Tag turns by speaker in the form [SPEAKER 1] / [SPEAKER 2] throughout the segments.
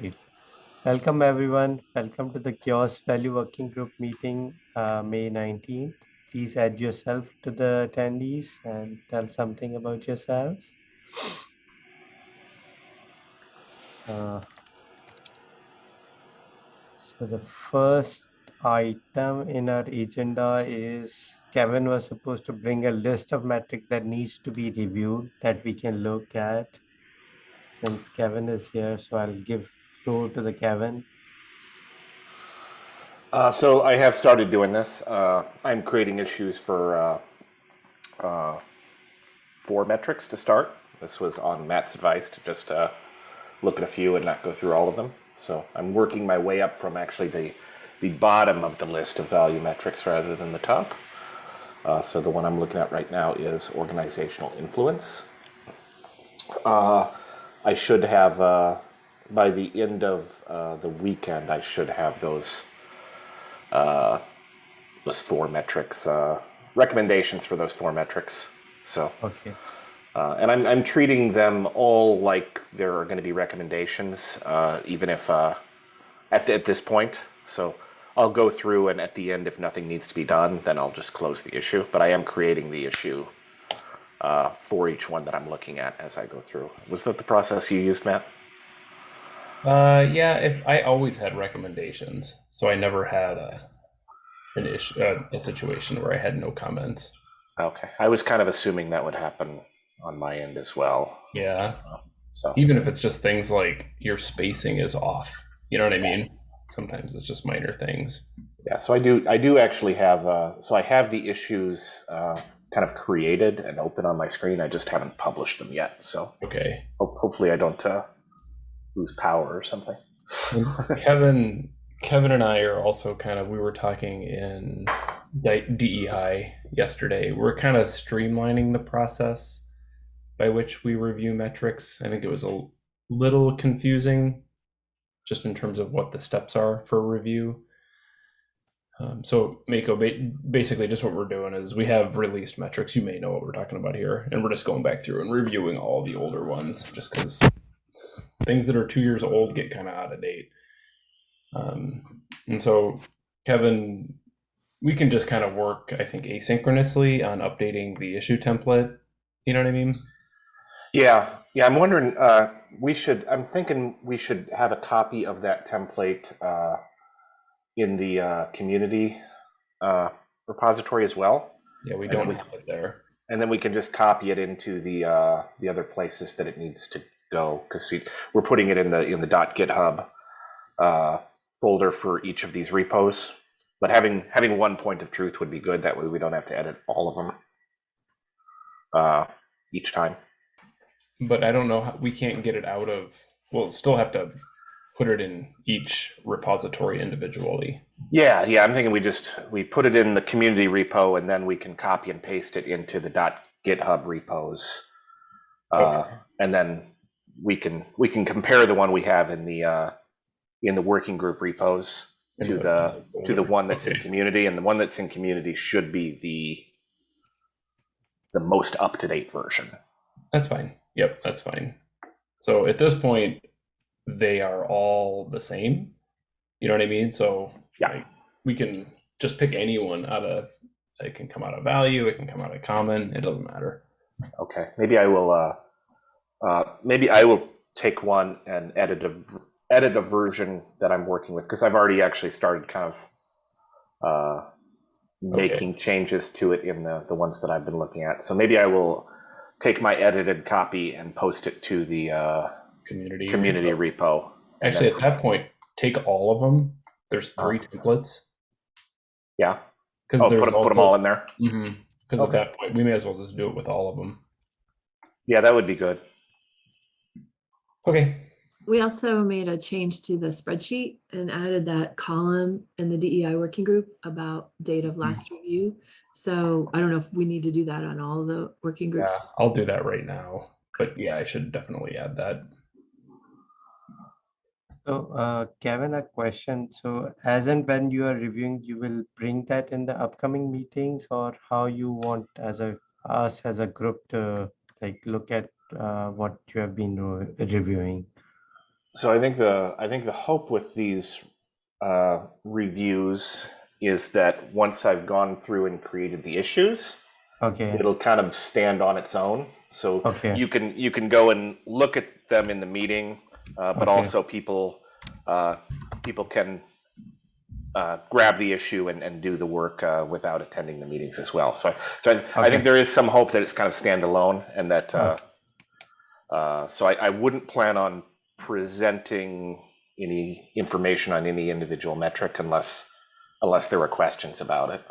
[SPEAKER 1] Great. Welcome everyone. Welcome to the CHAOSS Value Working Group meeting, uh, May 19th. Please add yourself to the attendees and tell something about yourself. Uh, so the first item in our agenda is Kevin was supposed to bring a list of metrics that needs to be reviewed that we can look at. Since Kevin is here, so I'll give floor to the Kevin.
[SPEAKER 2] Uh, so I have started doing this. Uh, I'm creating issues for uh, uh four metrics to start. This was on Matt's advice to just uh, look at a few and not go through all of them. So I'm working my way up from actually the the bottom of the list of value metrics rather than the top. Uh, so the one I'm looking at right now is organizational influence. I should have by the end of uh, the weekend, I should have those uh, those four metrics uh, recommendations for those four metrics. So
[SPEAKER 1] okay,
[SPEAKER 2] uh, and I'm I'm treating them all like there are going to be recommendations, uh, even if uh, at at this point. So I'll go through, and at the end, if nothing needs to be done, then I'll just close the issue. But I am creating the issue. for each one that I'm looking at as I go through. Was that the process you used, Matt?
[SPEAKER 3] Uh, yeah, if I always had recommendations, so I never had a an issue, uh, a situation where I had no comments.
[SPEAKER 2] Okay, I was kind of assuming that would happen on my end as well.
[SPEAKER 3] Yeah.
[SPEAKER 2] So
[SPEAKER 3] even if it's just things like your spacing is off, you know what I mean? Sometimes it's just minor things.
[SPEAKER 2] Yeah, so I do I do actually have uh, so I have the issues uh, kind of created and open on my screen. I just haven't published them yet. So
[SPEAKER 3] okay,
[SPEAKER 2] ho- hopefully I don't uh, lose power or something.
[SPEAKER 3] Kevin, Kevin and I are also kind of we were talking in DEI yesterday. We're kind of streamlining the process by which we review metrics. I think it was a little confusing just in terms of what the steps are for review. Um, so Mako, basically just what we're doing is we have released metrics. You may know what we're talking about here, and we're just going back through and reviewing all the older ones just because things that are two years old get kind of out of date. Um, and so, Kevin, we can just kind of work, I think, asynchronously on updating the issue template. You know what I mean?
[SPEAKER 2] Yeah, yeah. I'm wondering. Uh, we should. I'm thinking we should have a copy of that template uh, in the uh, community uh, repository as well.
[SPEAKER 3] Yeah, we don't have it there.
[SPEAKER 2] And then we can just copy it into the uh, the other places that it needs to go because we're putting it in the in the dot .github uh, folder for each of these repos. But having having one point of truth would be good. That way we don't have to edit all of them uh, each time.
[SPEAKER 3] But I don't know. How, we can't get it out of. We'll still have to put it in each repository individually.
[SPEAKER 2] Yeah, yeah. I'm thinking we just we put it in the community repo and then we can copy and paste it into the .github repos. Uh, okay. And then we can we can compare the one we have in the uh, in the working group repos to the to the one that's okay. in community, and the one that's in community should be the the most up to date version.
[SPEAKER 3] That's fine. Yep, that's fine. So at this point, they are all the same. You know what I mean? So
[SPEAKER 2] yeah, like,
[SPEAKER 3] we can just pick anyone out of. It can come out of value. It can come out of common. It doesn't matter.
[SPEAKER 2] Okay, maybe I will. Uh, uh, maybe I will take one and edit a edit a version that I'm working with because I've already actually started kind of uh, making okay. changes to it in the the ones that I've been looking at. So maybe I will take my edited copy and post it to the uh,
[SPEAKER 3] community
[SPEAKER 2] community repo. repo
[SPEAKER 3] actually, at that point, take all of them. There's three templates.
[SPEAKER 2] Yeah. Because oh, put, also, put them all in there.
[SPEAKER 3] Because mm-hmm, okay. at that point, we may as well just do it with all of them.
[SPEAKER 2] Yeah, that would be good.
[SPEAKER 3] Okay.
[SPEAKER 4] We also made a change to the spreadsheet and added that column in the DEI working group about date of last mm. review. So I don't know if we need to do that on all the working groups.
[SPEAKER 3] Yeah, I'll do that right now. But yeah, I should definitely add that.
[SPEAKER 1] So uh, Kevin, a question. So as and when you are reviewing, you will bring that in the upcoming meetings or how you want as a us as a group to like look at uh, what you have been re reviewing?
[SPEAKER 2] So I think the I think the hope with these uh, reviews is that once I've gone through and created the issues,
[SPEAKER 1] Okay,
[SPEAKER 2] it'll kind of stand on its own. So
[SPEAKER 1] Okay.
[SPEAKER 2] you can you can go and look at them in the meeting, uh, but
[SPEAKER 1] Okay.
[SPEAKER 2] also people uh, people can uh, grab the issue and, and do the work uh, without attending the meetings as well. So I, so I, I think there is some hope that it's kind of standalone and that. Uh, uh, so I, I wouldn't plan on presenting any information on any individual metric unless unless there were questions about it.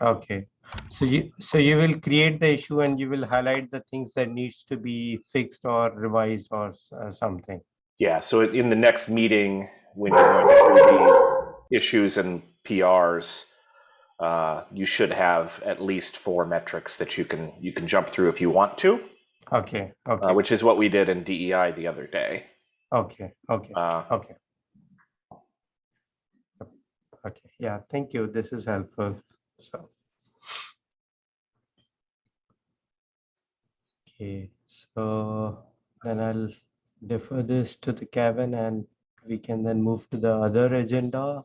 [SPEAKER 1] okay. So you, so you will create the issue and you will highlight the things that needs to be fixed or revised or uh, something.
[SPEAKER 2] Yeah, so in the next meeting, when you're going to do the issues and PRs, uh, you should have at least four metrics that you can you can jump through if you want to,
[SPEAKER 1] Okay, okay,
[SPEAKER 2] uh, which is what we did in DEI the other day.
[SPEAKER 1] okay, okay,
[SPEAKER 2] Uh,
[SPEAKER 1] okay. Okay, yeah, thank you. This is helpful. So. Okay, so then I'll defer this to the Kevin and we can then move to the other agenda.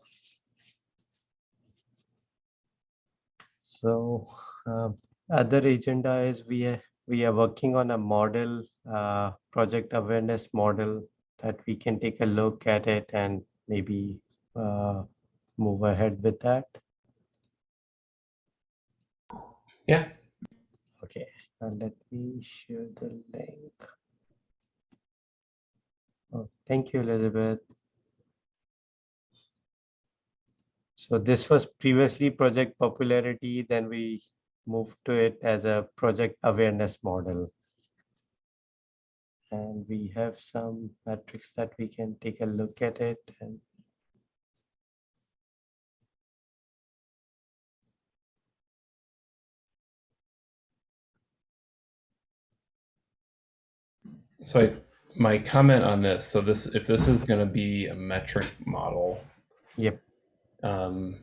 [SPEAKER 1] So, um, other agenda is we are, we are working on a model, uh, project awareness model that we can take a look at it and maybe, uh, move ahead with that.
[SPEAKER 3] Yeah.
[SPEAKER 1] Okay, and let me share the link. Oh, thank you, Elizabeth. So this was previously project popularity, then we moved to it as a project awareness model. And we have some metrics that we can take a look at it and
[SPEAKER 3] So I, my comment on this, so this, if this is going to be a metric model,
[SPEAKER 1] Yep.
[SPEAKER 3] um,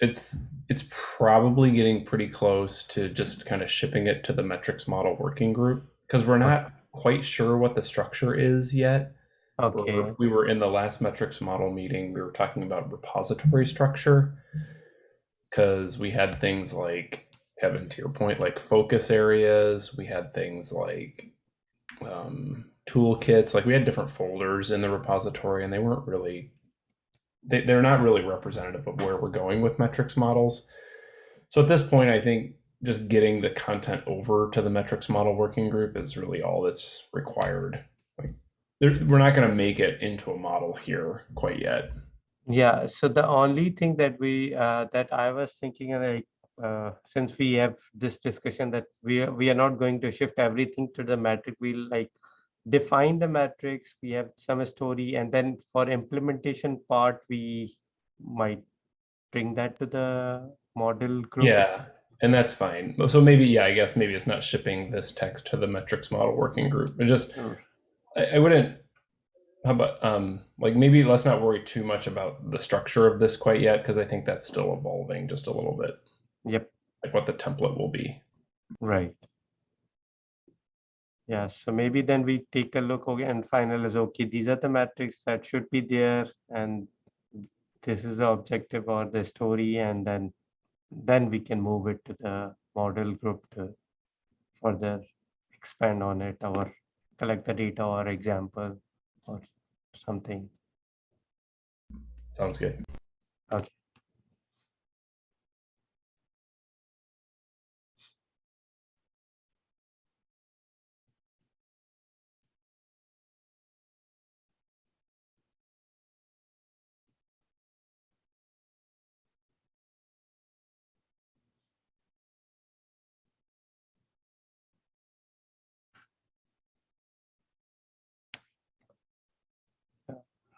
[SPEAKER 3] it's it's probably getting pretty close to just kind of shipping it to the metrics model working group because we're not quite sure what the structure is yet.
[SPEAKER 1] okay,
[SPEAKER 3] We're- We were in the last metrics model meeting, we were talking about repository structure. Cause we had things like, Kevin, to your point, like focus areas, we had things like um, toolkits, like we had different folders in the repository and they weren't really, they, they're not really representative of where we're going with metrics models. So at this point, I think just getting the content over to the metrics model working group is really all that's required. Like we're not going to make it into a model here quite yet.
[SPEAKER 1] Yeah, so the only thing that we, uh, that I was thinking, uh, like, uh, since we have this discussion that we are, we are not going to shift everything to the metric, we'll like define the metrics, we have some story, and then for implementation part, we might bring that to the model group.
[SPEAKER 3] Yeah, and that's fine. So maybe, yeah, I guess maybe it's not shipping this text to the metrics model working group. It just,
[SPEAKER 1] Sure.
[SPEAKER 3] I, I wouldn't. How about um like maybe let's not worry too much about the structure of this quite yet because I think that's still evolving just a little bit.
[SPEAKER 1] Yep,
[SPEAKER 3] Like what the template will be.
[SPEAKER 1] right. Yeah, so maybe then we take a look okay, and final is okay, these are the metrics that should be there and this is the objective or the story and then then we can move it to the model group to further expand on it or collect the data or example or something.
[SPEAKER 3] Sounds good.
[SPEAKER 1] Okay.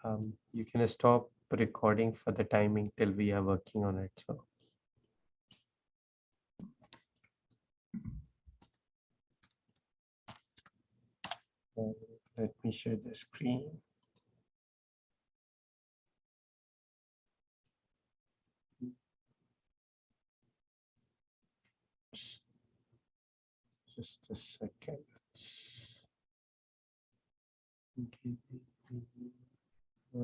[SPEAKER 1] Um, you can stop recording for the timing till we are working on it. So. Uh, Let me share the screen. Just a second. Okay. Uh,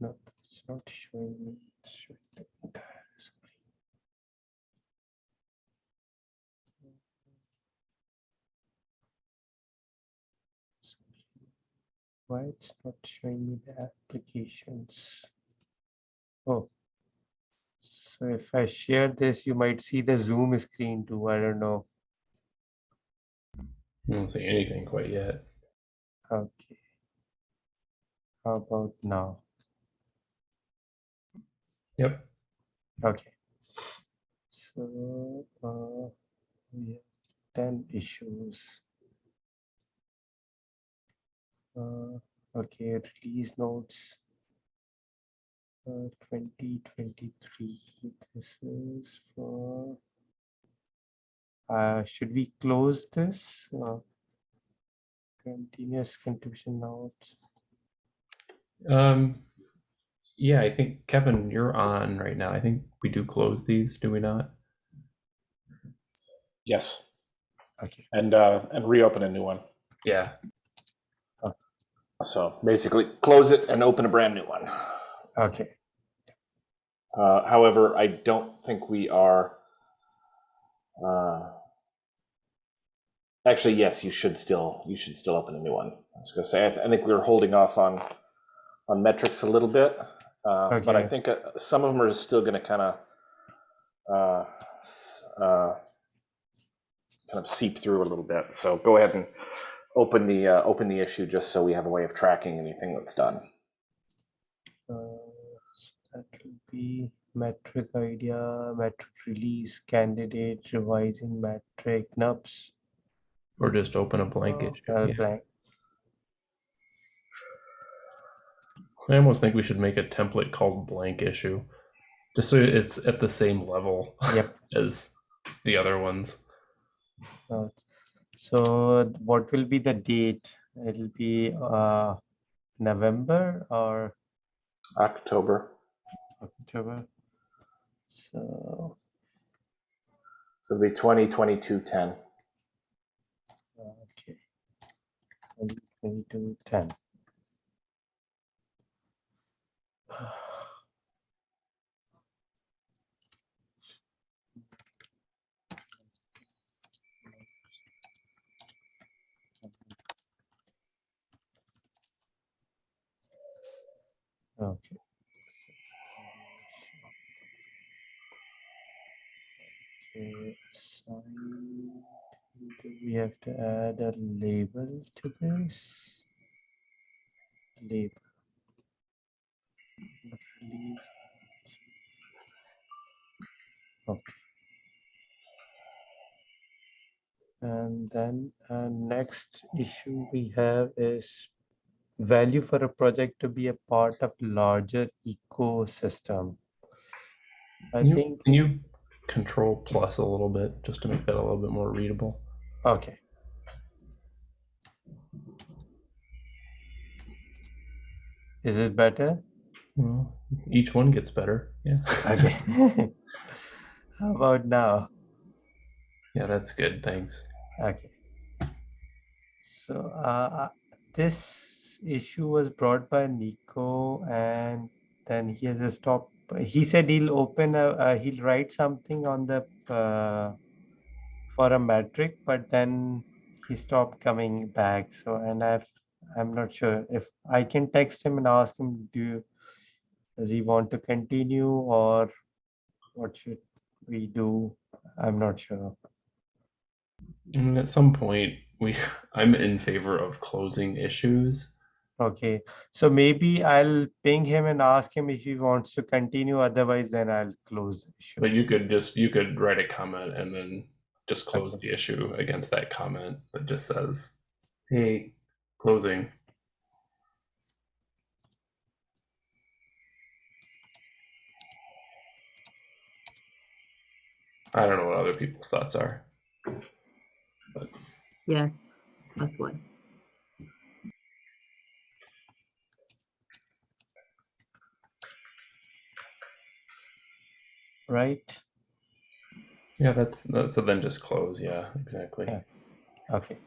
[SPEAKER 1] no, it's not showing me. It's showing the entire screen. Why it's not showing me the applications? Oh. So if I share this, you might see the Zoom screen too. I don't know.
[SPEAKER 3] I don't see anything quite yet.
[SPEAKER 1] Okay. How about now?
[SPEAKER 3] Yep.
[SPEAKER 1] Okay. So uh, we have 10 issues. Uh, okay, release notes. Uh, 2023. This is for. Uh, should we close this? Uh, continuous contribution notes.
[SPEAKER 3] Um, yeah, I think Kevin, you're on right now. I think we do close these, do we not?
[SPEAKER 2] Yes,
[SPEAKER 1] Okay.
[SPEAKER 2] and uh, and reopen a new one.
[SPEAKER 3] Yeah.
[SPEAKER 2] So basically, close it and open a brand new one.
[SPEAKER 1] Okay.
[SPEAKER 2] Uh, however, I don't think we are. Uh, actually, yes, you should still you should still open a new one. I was going to say I, th- I think we were holding off on on metrics a little bit, uh, but I think uh, some of them are still going to kind of uh, uh, kind of seep through a little bit. So go ahead and open the uh, open the issue just so we have a way of tracking anything that's done.
[SPEAKER 1] Uh, so that will be metric idea, metric release, candidate, revising metric, NUPS,
[SPEAKER 3] Or just open a blank
[SPEAKER 1] uh,
[SPEAKER 3] issue.
[SPEAKER 1] uh,
[SPEAKER 3] yeah.
[SPEAKER 1] blank.
[SPEAKER 3] I almost think we should make a template called blank issue, just so it's at the same level
[SPEAKER 1] Yep.
[SPEAKER 3] as the other ones.
[SPEAKER 1] Uh, so what will be the date? It'll be uh, November or
[SPEAKER 2] October.
[SPEAKER 1] October. So
[SPEAKER 2] So it'll be 2022 10.
[SPEAKER 1] okay, 2022 10. We have to add a label to this? Label. Okay. And then uh, next issue we have is value for a project to be a part of larger ecosystem. I
[SPEAKER 3] Can you,
[SPEAKER 1] think,
[SPEAKER 3] can you control plus a little bit just to make that a little bit more readable?
[SPEAKER 1] Okay. Is it better?
[SPEAKER 3] Well, each one gets better. Yeah.
[SPEAKER 1] Okay. How about now?
[SPEAKER 3] Yeah, that's good. Thanks.
[SPEAKER 1] Okay. So uh, uh, this issue was brought by Nico, and then he has a stop. He said he'll open a, uh, he'll write something on the uh, for a metric, but then he stopped coming back. So, and I've, I'm not sure if I can text him and ask him, do you, does he want to continue or what should we do? I'm not sure.
[SPEAKER 3] I mean, at some point, we I'm in favor of closing issues.
[SPEAKER 1] Okay, so maybe I'll ping him and ask him if he wants to continue. Otherwise, then I'll close the issue.
[SPEAKER 3] But you could just you could write a comment and then just close the issue against that comment that just says, "Hey, closing." I don't know what other people's thoughts are. But.
[SPEAKER 4] Yeah, that's one.
[SPEAKER 1] Right?
[SPEAKER 3] Yeah, that's, that, so. Then just close. Yeah, exactly.
[SPEAKER 1] Yeah. Okay.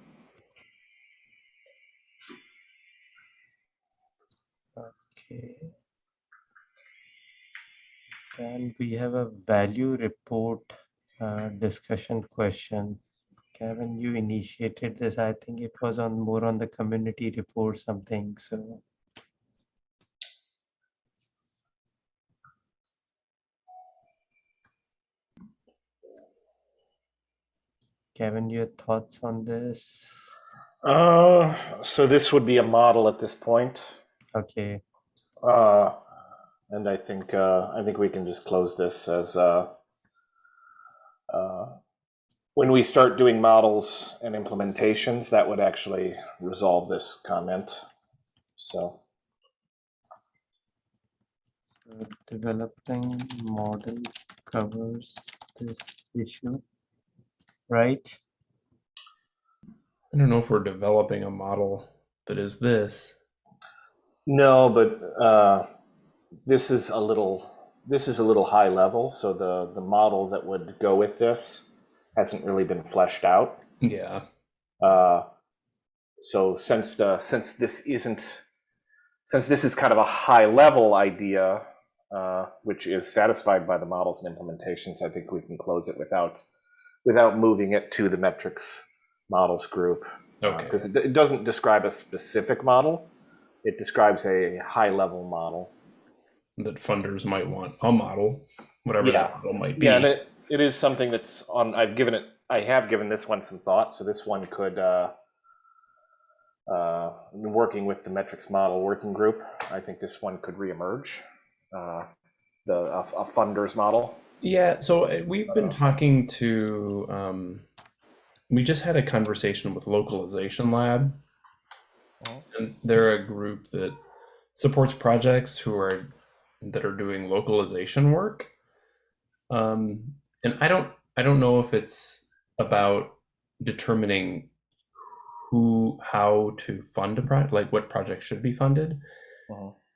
[SPEAKER 1] Okay. And we have a value report uh, discussion question. Kevin, you initiated this. I think it was on more on the community report something. So Kevin, your thoughts on this?
[SPEAKER 2] Uh, so this would be a model at this point.
[SPEAKER 1] Okay.
[SPEAKER 2] Uh, and I think uh, I think we can just close this as uh, uh, when we start doing models and implementations, that would actually resolve this comment. So
[SPEAKER 1] So developing model covers this issue, right?
[SPEAKER 3] I don't know if we're developing a model that is this.
[SPEAKER 2] no, but uh, this is a little this is a little high level. So the the model that would go with this hasn't really been fleshed out.
[SPEAKER 3] Yeah.
[SPEAKER 2] Uh, so since the since this isn't since this is kind of a high level idea, uh, which is satisfied by the models and implementations, I think we can close it without without moving it to the metrics models group
[SPEAKER 3] Okay.
[SPEAKER 2] because it, it doesn't describe a specific model. It describes a high level model.
[SPEAKER 3] that funders might want a model, whatever
[SPEAKER 2] Yeah.
[SPEAKER 3] that model might be.
[SPEAKER 2] Yeah, and it, it is something that's on. I've given it. I have given this one some thought. So this one could. Uh, uh, working with the metrics model working group, I think this one could reemerge. Uh, the a, a funders model.
[SPEAKER 3] Yeah, so uh, we've been talking to, um, we just had a conversation with Localization Lab.
[SPEAKER 2] Oh.
[SPEAKER 3] And they're a group that supports projects who are that are doing localization work. Um, and I don't I don't know if it's about determining who how to fund a project, like what project should be funded.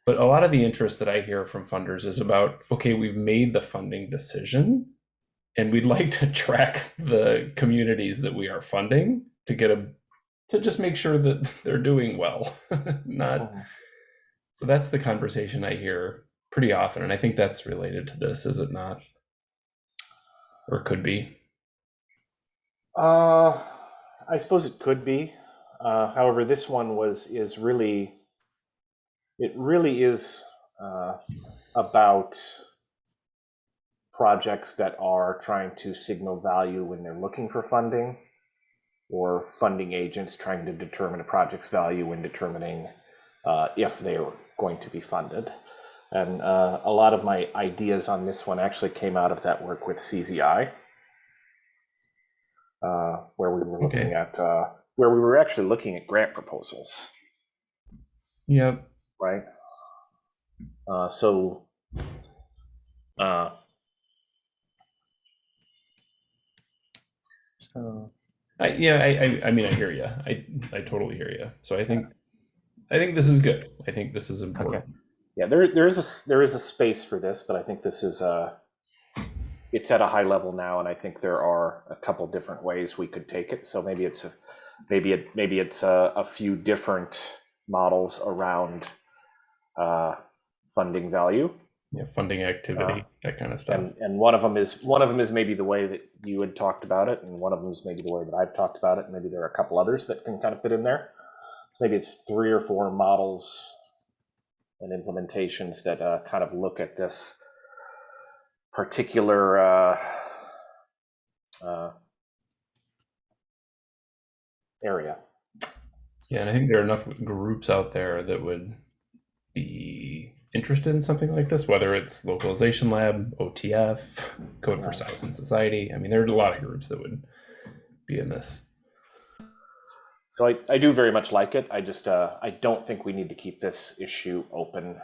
[SPEAKER 3] But a lot of the interest that I hear from funders is about okay, we've made the funding decision and we'd like to track the communities that we are funding to get a to just make sure that they're doing well. Not so that's the conversation I hear pretty often and I think that's related to this, is it not? Or could be.
[SPEAKER 2] Uh, I suppose it could be. Uh, however, this one was is really, it really is uh, about projects that are trying to signal value when they're looking for funding, or funding agents trying to determine a project's value when determining uh, if they're going to be funded. And uh, a lot of my ideas on this one actually came out of that work with CZI uh, where we were looking
[SPEAKER 3] Okay.
[SPEAKER 2] at uh, where we were actually looking at grant proposals,
[SPEAKER 3] Yep.
[SPEAKER 2] Right? Uh, so, uh,
[SPEAKER 1] So
[SPEAKER 3] I, yeah, I, I, I mean, I hear you. I, I totally hear you. So I think, I think this is good. I think this is important. Okay.
[SPEAKER 2] yeah, there there is a s- there is a space for this, but I think this is uh it's at a high level now, and I think there are a couple different ways we could take it. So maybe it's a maybe it maybe it's a, a few different models around uh, funding value.
[SPEAKER 3] Yeah, funding activity, that kind of stuff.
[SPEAKER 2] and and one of them is one of them is maybe the way that you had talked about it, and one of them is maybe the way that I've talked about it. Maybe there are a couple others that can kind of fit in there. Maybe it's three or four models and implementations that uh, kind of look at this particular uh, uh, area.
[SPEAKER 3] Yeah, and I think there are enough groups out there that would be interested in something like this, whether it's Localization Lab, OTF, Code for Science and Society. I mean, there are a lot of groups that would be in this.
[SPEAKER 2] So I, I do very much like it. I just uh, I don't think we need to keep this issue open.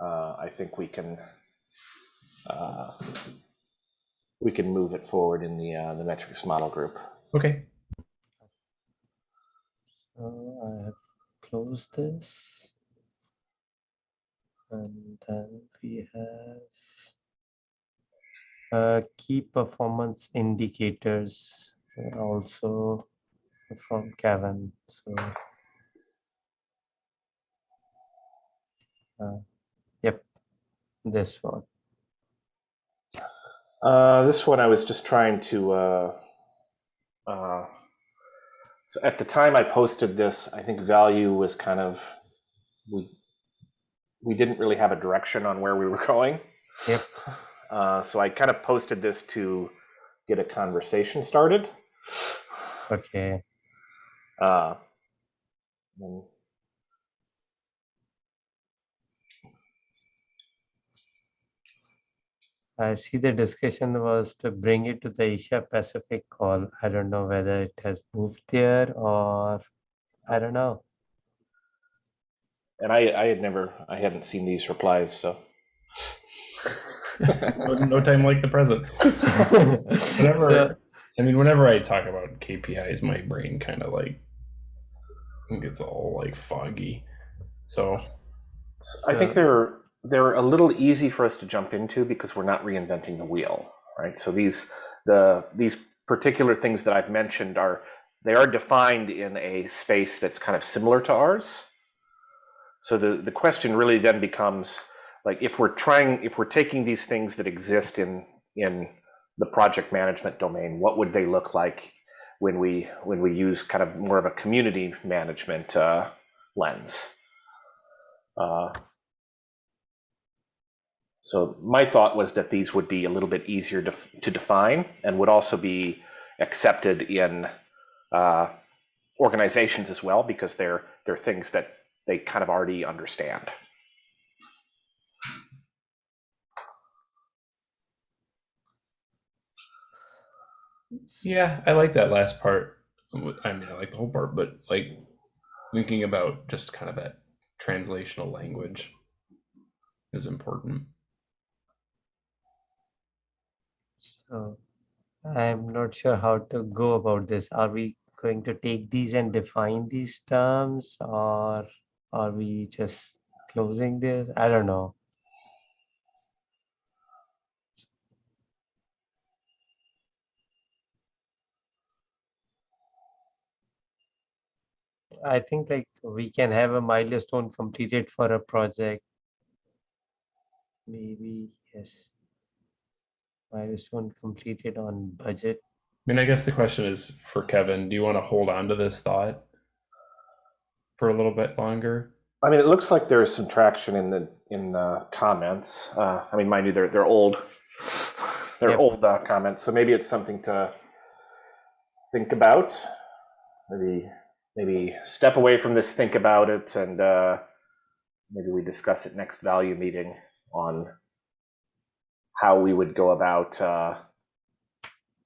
[SPEAKER 2] Uh, I think we can uh, we can move it forward in the uh, the metrics model group.
[SPEAKER 3] Okay.
[SPEAKER 1] So I have closed this. And then we have uh, key performance indicators uh, also from Kevin. So uh, this one?
[SPEAKER 2] Uh, this one I was just trying to. Uh, uh, so at the time I posted this, I think value was kind of we we didn't really have a direction on where we were going.
[SPEAKER 1] Yep.
[SPEAKER 2] Uh, so I kind of posted this to get a conversation started.
[SPEAKER 1] Okay.
[SPEAKER 2] Uh, and
[SPEAKER 1] I see the discussion was to bring it to the Asia Pacific call. I don't know whether it has moved there or I don't know.
[SPEAKER 2] And I, I had never, I hadn't seen these replies, so.
[SPEAKER 3] no, no time like the present. Whenever,
[SPEAKER 1] So-
[SPEAKER 3] I mean, whenever I talk about KPIs, my brain kind of like gets all like foggy. So
[SPEAKER 2] So I think they're they're a little easy for us to jump into because we're not reinventing the wheel, right? So these the these particular things that I've mentioned are they are defined in a space that's kind of similar to ours. So the the question really then becomes like if we're trying if we're taking these things that exist in in the project management domain, what would they look like when we when we use kind of more of a community management uh, lens? Uh, so my thought was that these would be a little bit easier to, to define and would also be accepted in uh, organizations as well because they're they're things that they kind of already understand.
[SPEAKER 3] yeah, I like that last part. I mean, I like the whole part, but like thinking about just kind of that translational language is important.
[SPEAKER 1] So I'm not sure how to go about this. Are we going to take these and define these terms or are we just closing this? I don't know. I think like we can have a milestone completed for a project. Maybe, yes. Milestone completed on budget.
[SPEAKER 3] I mean, I guess the question is for Kevin, do you want to hold on to this thought for a little bit longer?
[SPEAKER 2] I mean, it looks like there's some traction in the in the comments. Uh, I mean, mind you, they're they're old, they're
[SPEAKER 1] Yep.
[SPEAKER 2] old uh, comments, so maybe it's something to think about. Maybe maybe step away from this, think about it, and uh, maybe we discuss it next value meeting on how we would go about uh,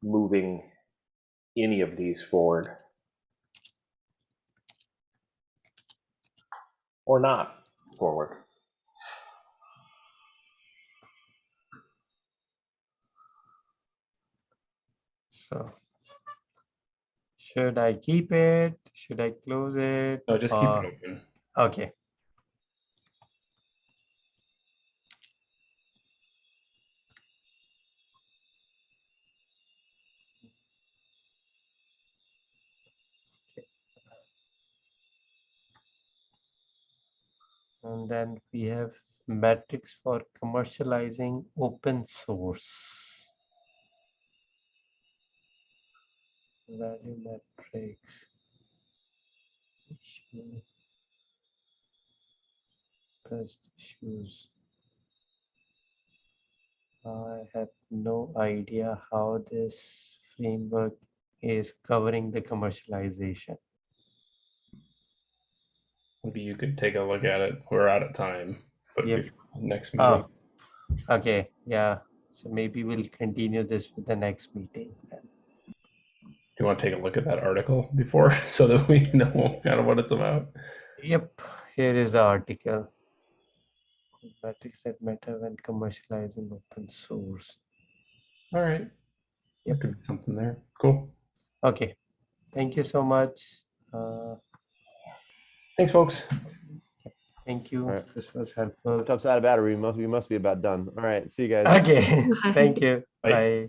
[SPEAKER 2] moving any of these forward or not forward.
[SPEAKER 1] So should I keep it? Should I close it?
[SPEAKER 3] No, just keep
[SPEAKER 1] or-
[SPEAKER 3] it open.
[SPEAKER 1] Okay. And then we have metrics for commercializing open source. Value metrics. Best issues. I have no idea how this framework is covering the commercialization.
[SPEAKER 3] Maybe you could take a look at it. We're out of time, but
[SPEAKER 1] Yep.
[SPEAKER 3] next meeting.
[SPEAKER 1] Oh, okay, yeah. So maybe we'll continue this with the next meeting. then.
[SPEAKER 3] Do you want to take a look at that article before so that we know kind of what it's about?
[SPEAKER 1] Yep, here is the article. Metrics that matter when commercializing open source.
[SPEAKER 3] All right. There could be something there. Cool.
[SPEAKER 1] Okay, thank you so much. Uh,
[SPEAKER 3] Thanks, folks.
[SPEAKER 1] thank you.
[SPEAKER 5] Alright.
[SPEAKER 1] This was helpful.
[SPEAKER 5] Laptop's out of battery. We must we must be about done. All right. See you guys.
[SPEAKER 1] Okay, thank you.
[SPEAKER 3] Bye.
[SPEAKER 1] Bye.